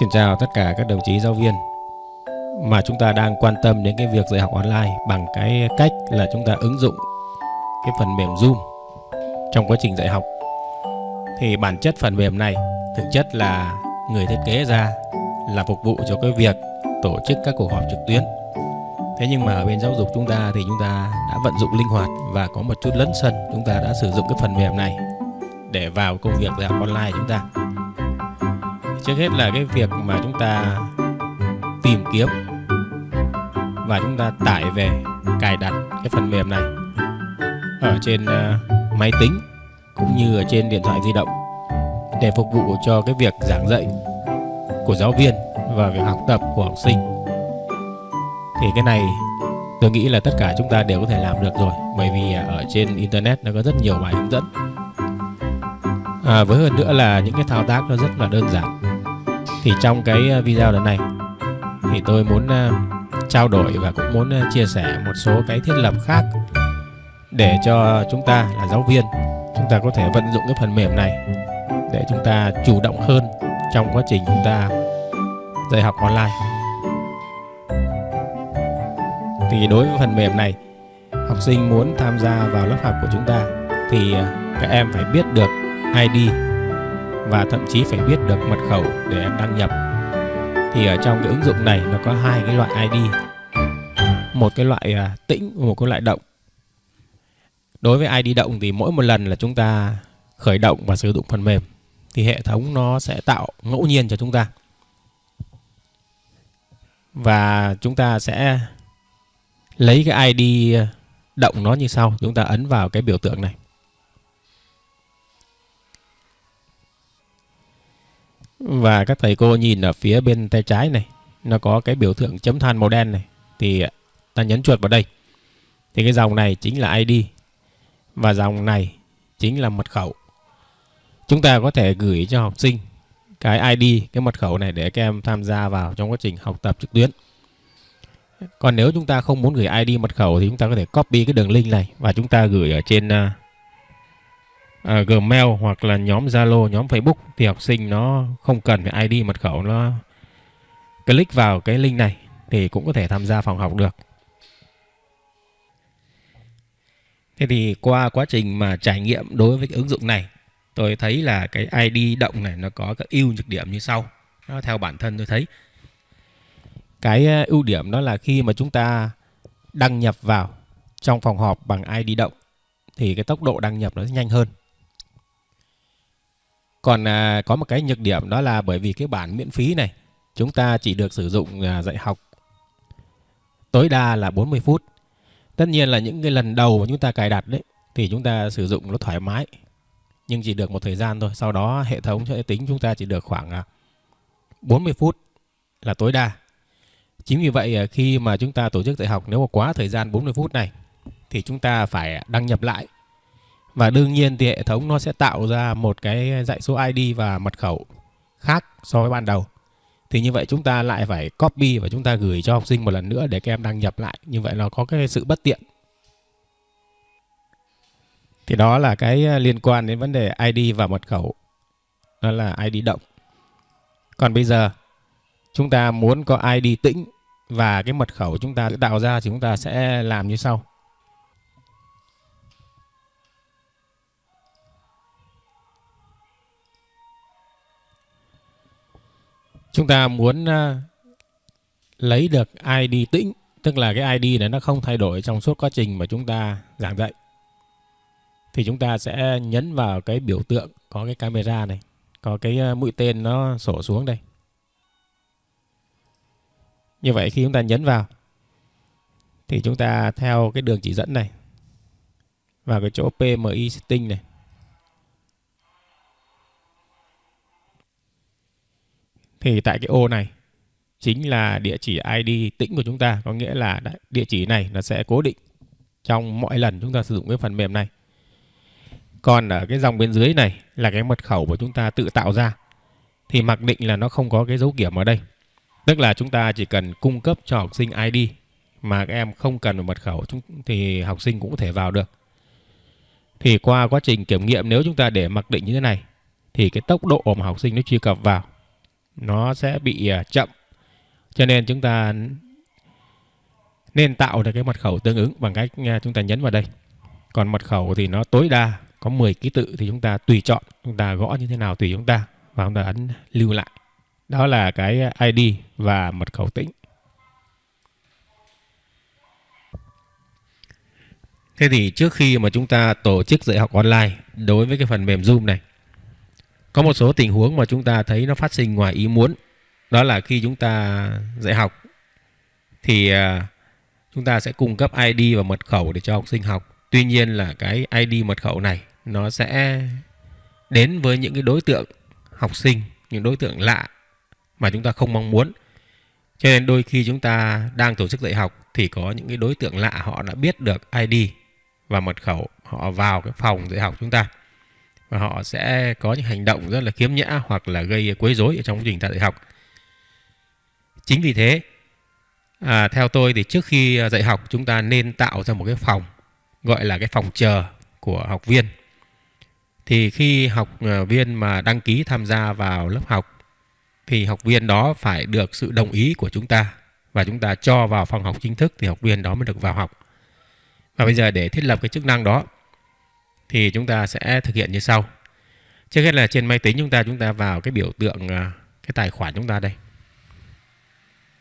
Xin chào tất cả các đồng chí giáo viên mà chúng ta đang quan tâm đến cái việc dạy học online bằng cái cách là chúng ta ứng dụng cái phần mềm Zoom trong quá trình dạy học. Thì bản chất phần mềm này thực chất là người thiết kế ra là phục vụ cho cái việc tổ chức các cuộc họp trực tuyến. Thế nhưng mà ở bên giáo dục chúng ta thì chúng ta đã vận dụng linh hoạt và có một chút lấn sân chúng ta đã sử dụng cái phần mềm này để vào công việc dạy học online chúng ta trước hết là cái việc mà chúng ta tìm kiếm và chúng ta tải về cài đặt cái phần mềm này ở trên uh, máy tính cũng như ở trên điện thoại di động để phục vụ cho cái việc giảng dạy của giáo viên và việc học tập của học sinh. Thì cái này tôi nghĩ là tất cả chúng ta đều có thể làm được rồi bởi vì ở trên internet nó có rất nhiều bài hướng dẫn. À, với hơn nữa là những cái thao tác nó rất là đơn giản thì trong cái ờ, video lần này thì tôi muốn ờ, trao đổi và cũng muốn ờ, chia sẻ một số cái thiết lập khác để cho chúng ta là giáo viên, chúng ta có thể vận dụng cái phần mềm này để chúng ta chủ động hơn trong quá trình chúng ta dạy học online. Thì đối với phần mềm này, học sinh muốn tham gia vào lớp học của chúng ta thì các em phải biết được ID và thậm chí phải biết được mật khẩu để em đăng nhập. Thì ở trong cái ứng dụng này nó có hai cái loại ID một cái loại à, tĩnh và một cái loại động. Đối với ID động thì mỗi một lần là chúng ta khởi động và sử dụng phần mềm, thì hệ thống nó sẽ tạo ngẫu nhiên cho chúng ta. Và chúng ta sẽ lấy cái ID à, động nó như sau. Chúng ta ấn vào cái biểu tượng này. Và các thầy cô nhìn ở phía bên tay trái này, nó có cái biểu tượng chấm than màu đen này. Thì à, ta nhấn chuột vào đây. Thì cái dòng này chính là ID. Và dòng này chính là mật khẩu. Chúng ta có thể gửi cho học sinh cái ID, cái mật khẩu này để các em tham gia vào trong quá trình học tập trực tuyến. Còn nếu chúng ta không muốn gửi ID mật khẩu thì chúng ta có thể copy cái đường link này và chúng ta gửi ở trên à, uh, Gmail hoặc là nhóm Zalo, nhóm Facebook thì học sinh nó không cần phải ID mật khẩu nó click vào cái link này thì cũng có thể tham gia phòng học được. Thế thì qua quá trình mà trải nghiệm đối với cái ứng dụng này, tôi thấy là cái ID động này nó có các ưu nhược điểm như sau. Nó theo bản thân tôi thấy. Cái à, ưu điểm đó là khi mà chúng ta đăng nhập vào trong phòng họp bằng ID động thì cái tốc độ đăng nhập nó sẽ nhanh hơn. Còn à, có một cái nhược điểm đó là bởi vì cái bản miễn phí này chúng ta chỉ được sử dụng à, dạy học tối đa là 40 phút. Tất nhiên là những cái lần đầu mà chúng ta cài đặt đấy thì chúng ta sử dụng nó thoải mái. Nhưng chỉ được một thời gian thôi, sau đó hệ thống sẽ tính chúng ta chỉ được khoảng à, 40 phút là tối đa. Chính vì vậy à, khi mà chúng ta tổ chức dạy học nếu mà quá thời gian 40 phút này thì chúng ta phải đăng nhập lại và đương nhiên thì hệ thống nó sẽ tạo ra một cái dãy số ID và mật khẩu khác so với ban đầu. Thì như vậy chúng ta lại phải copy và chúng ta gửi cho học sinh một lần nữa để các em đăng nhập lại. Như vậy nó có cái sự bất tiện. Thì đó là cái liên quan đến vấn đề ID và mật khẩu. Đó là ID động. Còn bây giờ, chúng ta muốn có ID tĩnh và cái mật khẩu chúng ta tạo ra thì chúng ta sẽ làm như sau. Chúng ta muốn uh, lấy được ID tĩnh tức là cái ID này nó không thay đổi trong suốt quá trình mà chúng ta giảng dạy thì chúng ta sẽ nhấn vào cái biểu tượng có cái camera này có cái à, mũi tên nó sổ xuống đây. Như vậy khi chúng ta nhấn vào thì chúng ta theo cái đường chỉ dẫn này vào cái chỗ PMI setting này thì tại cái ô này chính là địa chỉ ID tĩnh của chúng ta, có nghĩa là địa chỉ này nó sẽ cố định trong mọi lần chúng ta sử dụng cái phần mềm này. Còn ở cái dòng bên dưới này là cái mật khẩu của chúng ta tự tạo ra, thì mặc định là nó không có cái dấu kiểm ở đây. Tức là chúng ta chỉ cần cung cấp cho học sinh ID mà các em không cần một mật khẩu thì học sinh cũng có thể vào được. Thì qua quá trình kiểm nghiệm, nếu chúng ta để mặc định như thế này, thì cái tốc độ mà học sinh nó truy cập vào nó sẽ bị à, chậm. Cho nên chúng ta nên tạo được cái mật khẩu tương ứng bằng cách à, chúng ta nhấn vào đây. Còn mật khẩu thì nó tối đa có 10 ký tự thì chúng ta tùy chọn, chúng ta gõ như thế nào tùy chúng ta và chúng ta ấn lưu lại. Đó là cái ID và mật khẩu tĩnh. Thế thì trước khi mà chúng ta tổ chức dạy học online đối với cái phần mềm Zoom này có một số tình huống mà chúng ta thấy nó phát sinh ngoài ý muốn. Đó là khi chúng ta dạy học thì à, chúng ta sẽ cung cấp ID và mật khẩu để cho học sinh học. Tuy nhiên là cái ID mật khẩu này nó sẽ đến với những cái đối tượng học sinh, những đối tượng lạ mà chúng ta không mong muốn. Cho nên đôi khi chúng ta đang tổ chức dạy học thì có những cái đối tượng lạ họ đã biết được ID và mật khẩu họ vào cái phòng dạy học chúng ta và họ sẽ có những hành động rất là khiếm nhã hoặc là gây quấy rối ở trong quá trình ta dạy học. Chính vì thế à, theo tôi thì trước khi dạy học chúng ta nên tạo ra một cái phòng gọi là cái phòng chờ của học viên. Thì khi học à, viên mà đăng ký tham gia vào lớp học thì học viên đó phải được sự đồng ý của chúng ta và chúng ta cho vào phòng học chính thức thì học viên đó mới được vào học. Và bây giờ để thiết lập cái chức năng đó thì chúng ta sẽ thực hiện như sau. Trước hết là trên máy tính chúng ta chúng ta vào cái biểu tượng à, cái tài khoản chúng ta đây.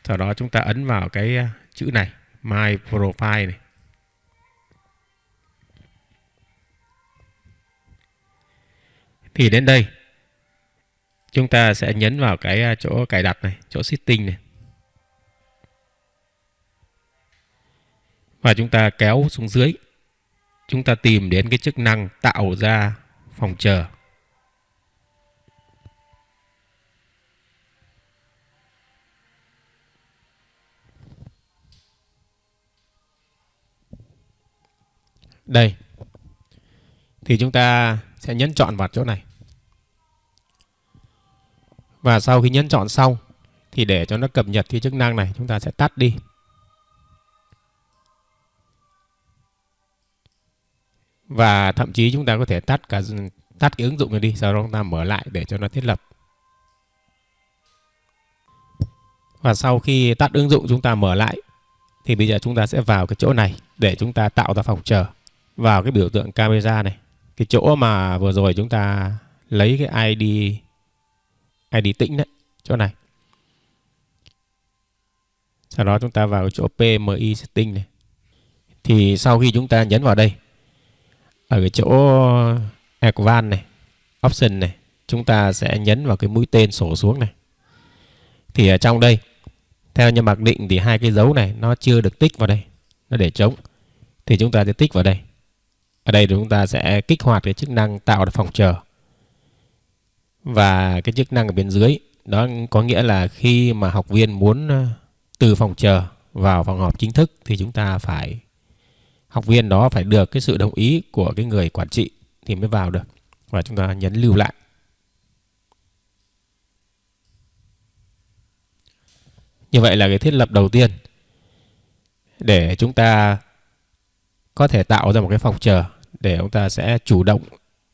Sau đó chúng ta ấn vào cái à, chữ này, My Profile này. Thì đến đây chúng ta sẽ nhấn vào cái à, chỗ cài đặt này, chỗ setting này. và chúng ta kéo xuống dưới chúng ta tìm đến cái chức năng tạo ra phòng chờ. Đây. Thì chúng ta sẽ nhấn chọn vào chỗ này. Và sau khi nhấn chọn xong, thì để cho nó cập nhật cái chức năng này, chúng ta sẽ tắt đi. Và thậm chí chúng ta có thể tắt cả tắt cái ứng dụng này đi, sau đó chúng ta mở lại để cho nó thiết lập. Và sau khi tắt ứng dụng, chúng ta mở lại, thì bây giờ chúng ta sẽ vào cái chỗ này để chúng ta tạo ra phòng chờ. Vào cái biểu tượng camera này, cái chỗ mà vừa rồi chúng ta lấy cái ID ID tĩnh đấy, chỗ này. Sau đó chúng ta vào chỗ PMI setting này. Thì sau khi chúng ta nhấn vào đây ở cái chỗ ờ, Advanced này, Option này, chúng ta sẽ nhấn vào cái mũi tên sổ xuống này. Thì ở trong đây, theo như mặc định thì hai cái dấu này nó chưa được tích vào đây, nó để trống. Thì chúng ta sẽ tích vào đây. Ở đây chúng ta sẽ kích hoạt cái chức năng tạo phòng chờ. Và cái chức năng ở bên dưới, đó có nghĩa là khi mà học viên muốn ờ, từ phòng chờ vào phòng họp chính thức thì chúng ta phải học viên đó phải được cái sự đồng ý của cái người quản trị thì mới vào được. Và chúng ta nhấn lưu lại. Như vậy là cái thiết lập đầu tiên để chúng ta có thể tạo ra một cái phòng chờ để chúng ta sẽ chủ động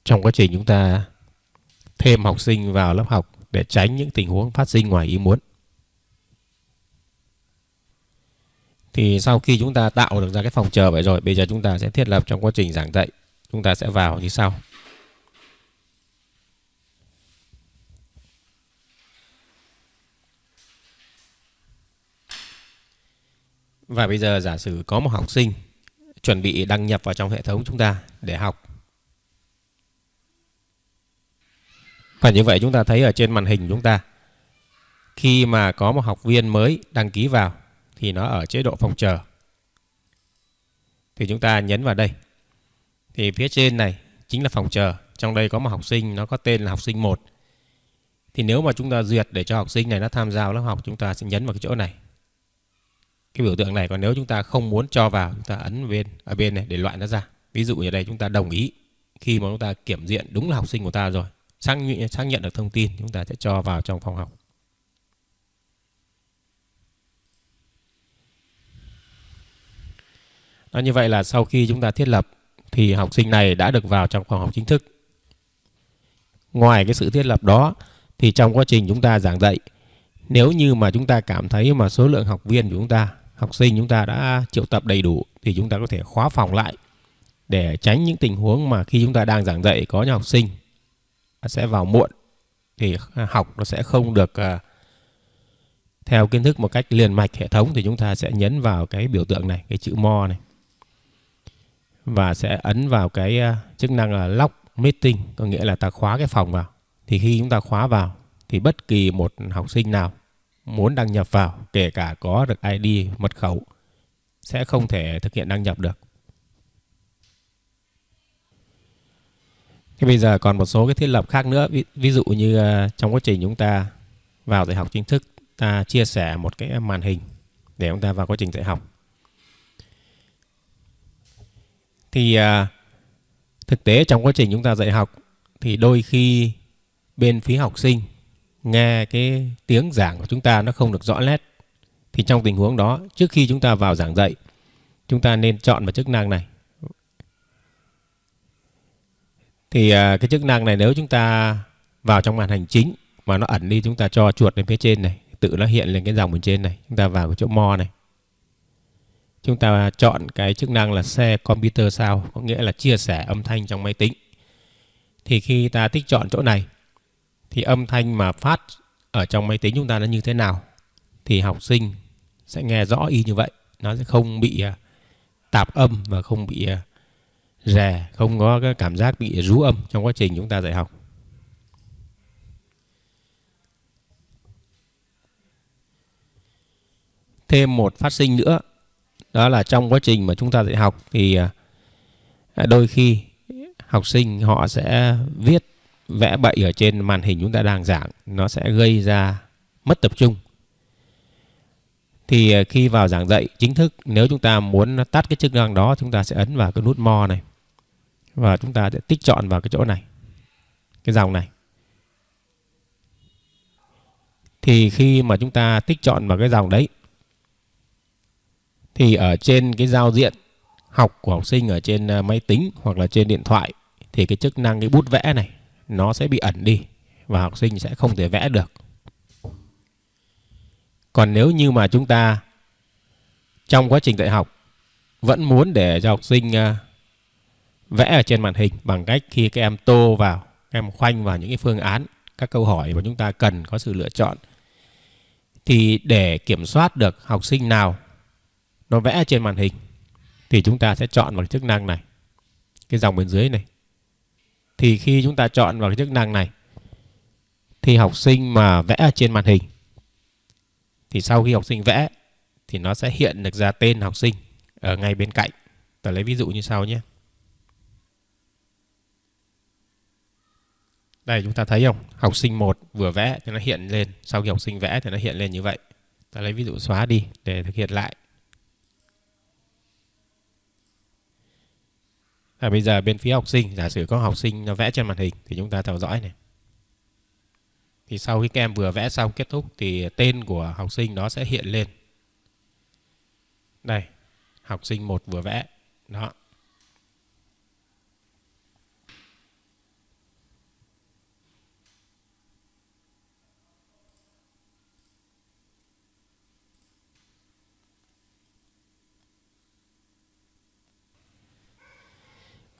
trong quá trình chúng ta thêm học sinh vào lớp học để tránh những tình huống phát sinh ngoài ý muốn. Thì sau khi chúng ta tạo được ra cái phòng chờ vậy rồi, bây giờ chúng ta sẽ thiết lập trong quá trình giảng dạy. Chúng ta sẽ vào như sau. Và bây giờ giả sử có một học sinh chuẩn bị đăng nhập vào trong hệ thống chúng ta để học. Và như vậy chúng ta thấy ở trên màn hình chúng ta khi mà có một học viên mới đăng ký vào thì nó ở chế độ phòng chờ. Thì chúng ta nhấn vào đây. Thì phía trên này chính là phòng chờ. Trong đây có một học sinh nó có tên là học sinh 1. Thì nếu mà chúng ta duyệt để cho học sinh này nó tham gia lớp học chúng ta sẽ nhấn vào cái chỗ này. Cái biểu tượng này còn nếu chúng ta không muốn cho vào chúng ta ấn bên ở bên này để loại nó ra. Ví dụ như đây chúng ta đồng ý khi mà chúng ta kiểm diện đúng là học sinh của ta rồi xác nhận, xác nhận được thông tin chúng ta sẽ cho vào trong phòng học Đó, như vậy là sau khi chúng ta thiết lập thì học sinh này đã được vào trong phòng học chính thức. Ngoài cái sự thiết lập đó thì trong quá trình chúng ta giảng dạy nếu như mà chúng ta cảm thấy mà số lượng học viên của chúng ta học sinh chúng ta đã triệu tập đầy đủ thì chúng ta có thể khóa phòng lại để tránh những tình huống mà khi chúng ta đang giảng dạy có những học sinh sẽ vào muộn thì học nó sẽ không được à, theo kiến thức một cách liền mạch hệ thống thì chúng ta sẽ nhấn vào cái biểu tượng này cái chữ mo này và sẽ ấn vào cái à, chức năng là lock meeting có nghĩa là ta khóa cái phòng vào thì khi chúng ta khóa vào thì bất kỳ một học sinh nào muốn đăng nhập vào kể cả có được ID mật khẩu sẽ không thể thực hiện đăng nhập được. Thế bây giờ còn một số cái thiết lập khác nữa ví, ví dụ như à, trong quá trình chúng ta vào dạy học chính thức ta chia sẻ một cái màn hình để chúng ta vào quá trình dạy học. Thì à, thực tế trong quá trình chúng ta dạy học thì đôi khi bên phía học sinh nghe cái tiếng giảng của chúng ta nó không được rõ nét. Thì trong tình huống đó trước khi chúng ta vào giảng dạy chúng ta nên chọn vào chức năng này. Thì à, cái chức năng này nếu chúng ta vào trong màn hình chính mà nó ẩn đi chúng ta cho chuột lên phía trên này tự nó hiện lên cái dòng bên trên này chúng ta vào cái chỗ mo này chúng ta chọn cái chức năng là share computer sound, có nghĩa là chia sẻ âm thanh trong máy tính. Thì khi ta tích chọn chỗ này, thì âm thanh mà phát ở trong máy tính chúng ta nó như thế nào, thì học sinh sẽ nghe rõ y như vậy. Nó sẽ không bị à, tạp âm và không bị à, rè, không có cái cảm giác bị rú âm trong quá trình chúng ta dạy học. Thêm một phát sinh nữa đó là trong quá trình mà chúng ta dạy học thì à, à, đôi khi học sinh họ sẽ viết vẽ bậy ở trên màn hình chúng ta đang giảng, nó sẽ gây ra mất tập trung. Thì à, khi vào giảng dạy chính thức, nếu chúng ta muốn tắt cái chức năng đó, chúng ta sẽ ấn vào cái nút mo này và chúng ta sẽ tích chọn vào cái chỗ này, cái dòng này. Thì khi mà chúng ta tích chọn vào cái dòng đấy thì ở trên cái giao diện học của học sinh ở trên ờ, máy tính hoặc là trên điện thoại thì cái chức năng cái bút vẽ này nó sẽ bị ẩn đi và học sinh sẽ không thể vẽ được. Còn nếu như mà chúng ta trong quá trình dạy học vẫn muốn để cho học sinh ờ, vẽ ở trên màn hình bằng cách khi các em tô vào, các em khoanh vào những cái phương án, các câu hỏi mà chúng ta cần có sự lựa chọn thì để kiểm soát được học sinh nào nó vẽ trên màn hình thì chúng ta sẽ chọn vào chức năng này cái dòng bên dưới này thì khi chúng ta chọn vào cái chức năng này thì học sinh mà vẽ trên màn hình thì sau khi học sinh vẽ thì nó sẽ hiện được ra tên học sinh ở ngay bên cạnh. Ta lấy ví dụ như sau nhé. Đây chúng ta thấy không? Học sinh 1 vừa vẽ thì nó hiện lên, sau khi học sinh vẽ thì nó hiện lên như vậy. Ta lấy ví dụ xóa đi để thực hiện lại. À, bây giờ bên phía học sinh, giả sử có học sinh nó vẽ trên màn hình thì chúng ta theo dõi này. Thì sau khi các em vừa vẽ xong kết thúc thì tên của học sinh đó sẽ hiện lên. Đây, học sinh một vừa vẽ. Đó.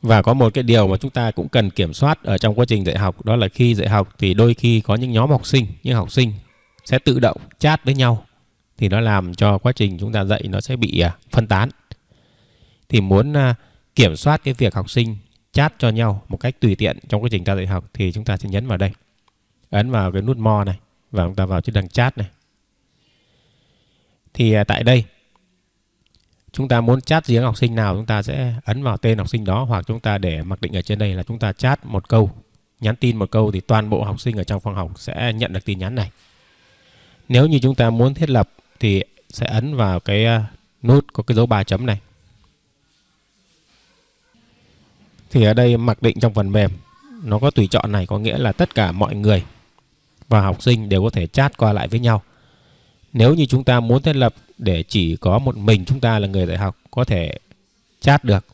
Và có một cái điều mà chúng ta cũng cần kiểm soát ở trong quá trình dạy học đó là khi dạy học thì đôi khi có những nhóm học sinh, những học sinh sẽ tự động chat với nhau thì nó làm cho quá trình chúng ta dạy nó sẽ bị à, phân tán. Thì muốn à, kiểm soát cái việc học sinh chat cho nhau một cách tùy tiện trong quá trình ta dạy học thì chúng ta sẽ nhấn vào đây. Ấn vào cái nút mo này và chúng ta vào chức năng chat này. Thì à, tại đây chúng ta muốn chat riêng học sinh nào, chúng ta sẽ ấn vào tên học sinh đó, hoặc chúng ta để mặc định ở trên đây là chúng ta chat một câu, nhắn tin một câu thì toàn bộ học sinh ở trong phòng học sẽ nhận được tin nhắn này. Nếu như chúng ta muốn thiết lập thì sẽ ấn vào cái à, nút có cái dấu ba chấm này. Thì ở đây mặc định trong phần mềm, nó có tùy chọn này, có nghĩa là tất cả mọi người và học sinh đều có thể chat qua lại với nhau. Nếu như chúng ta muốn thiết lập để chỉ có một mình chúng ta là người dạy học có thể chat được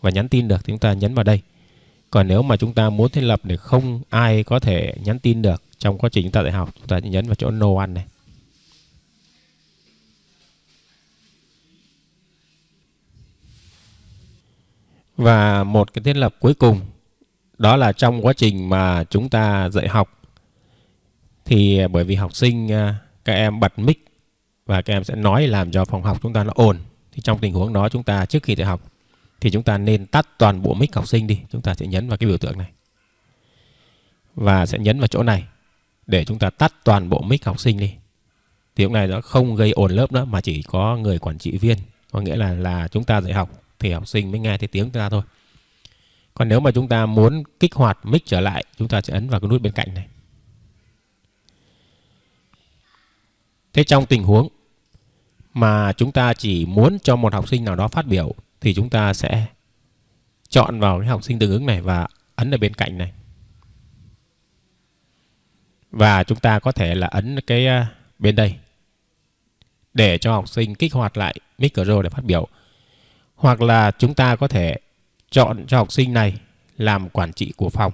và nhắn tin được thì chúng ta nhấn vào đây. Còn nếu mà chúng ta muốn thiết lập để không ai có thể nhắn tin được trong quá trình chúng ta dạy học, chúng ta nhấn vào chỗ no one này. Và một cái thiết lập cuối cùng đó là trong quá trình mà chúng ta dạy học thì bởi vì học sinh à, các em bật mic và các em sẽ nói làm cho phòng học chúng ta nó ồn. Thì trong tình huống đó chúng ta trước khi dạy học thì chúng ta nên tắt toàn bộ mic học sinh đi. Chúng ta sẽ nhấn vào cái biểu tượng này. Và sẽ nhấn vào chỗ này để chúng ta tắt toàn bộ mic học sinh đi. Thì lúc này nó không gây ồn lớp nữa mà chỉ có người quản trị viên. Có nghĩa là là chúng ta dạy học thì học sinh mới nghe thấy tiếng chúng ta thôi. Còn nếu mà chúng ta muốn kích hoạt mic trở lại, chúng ta sẽ ấn vào cái nút bên cạnh này. Thế trong tình huống mà chúng ta chỉ muốn cho một học sinh nào đó phát biểu, thì chúng ta sẽ chọn vào cái học sinh tương ứng này và ấn ở bên cạnh này. Và chúng ta có thể là ấn cái à, bên đây để cho học sinh kích hoạt lại micro để phát biểu. Hoặc là chúng ta có thể chọn cho học sinh này làm quản trị của phòng.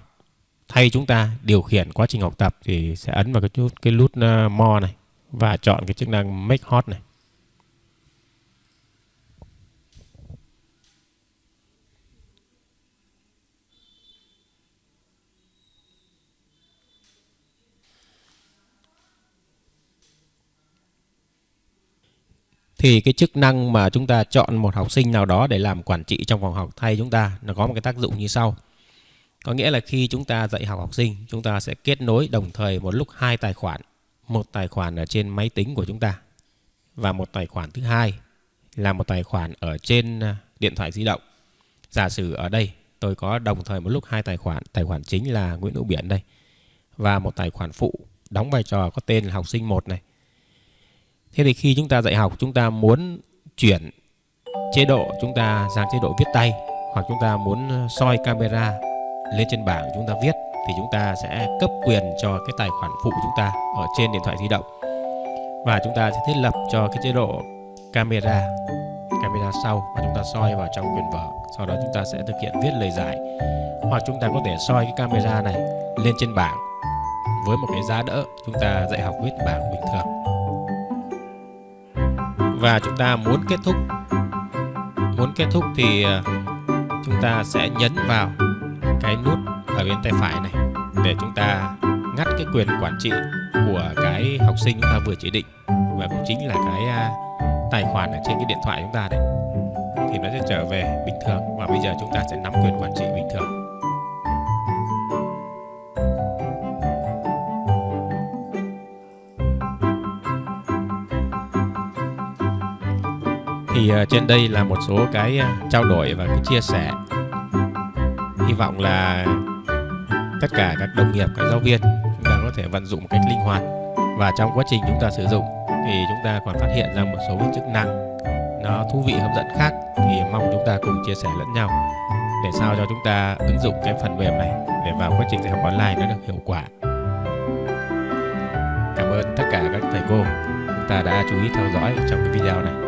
Thay chúng ta điều khiển quá trình học tập thì sẽ ấn vào cái nút cái nút à, more này và chọn cái chức năng make hot này thì cái chức năng mà chúng ta chọn một học sinh nào đó để làm quản trị trong phòng học thay chúng ta nó có một cái tác dụng như sau. Có nghĩa là khi chúng ta dạy học học sinh, chúng ta sẽ kết nối đồng thời một lúc hai tài khoản, một tài khoản ở trên máy tính của chúng ta. Và một tài khoản thứ hai là một tài khoản ở trên à, điện thoại di động. Giả sử ở đây tôi có đồng thời một lúc hai tài khoản, tài khoản chính là Nguyễn Hữu Biển đây. Và một tài khoản phụ đóng vai trò có tên là học sinh 1 này. Thế thì khi chúng ta dạy học chúng ta muốn chuyển chế độ chúng ta sang chế độ viết tay hoặc chúng ta muốn à, soi camera lên trên bảng chúng ta viết thì chúng ta sẽ cấp quyền cho cái tài khoản phụ chúng ta ở trên điện thoại di động. Và chúng ta sẽ thiết lập cho cái chế độ camera camera sau và chúng ta soi vào trong quyền vở. Sau đó chúng ta sẽ thực hiện viết lời giải. Hoặc chúng ta có thể soi cái camera này lên trên bảng. Với một cái giá đỡ, chúng ta dạy học viết bảng bình thường. Và chúng ta muốn kết thúc, muốn kết thúc thì à, chúng ta sẽ nhấn vào cái nút ở bên tay phải này để chúng ta ngắt cái quyền quản trị của cái học sinh chúng ta vừa chỉ định. Và cũng chính là cái à, tài khoản ở trên cái điện thoại chúng ta đấy thì nó sẽ trở về bình thường và bây giờ chúng ta sẽ nắm quyền quản trị bình thường. Thì à, trên đây là một số cái à, trao đổi và cái chia sẻ. Hy vọng là tất cả các đồng nghiệp, các giáo viên chúng ta có thể vận dụng một cách linh hoạt. Và trong quá trình chúng ta sử dụng thì chúng ta còn phát hiện ra một số cái chức năng nó thú vị, hấp dẫn khác thì mong chúng ta cùng chia sẻ lẫn nhau để sao cho chúng ta ứng dụng cái phần mềm này để vào quá trình dạy học online nó được hiệu quả. Cảm ơn tất cả các thầy cô. Chúng ta đã chú ý theo dõi trong cái video này.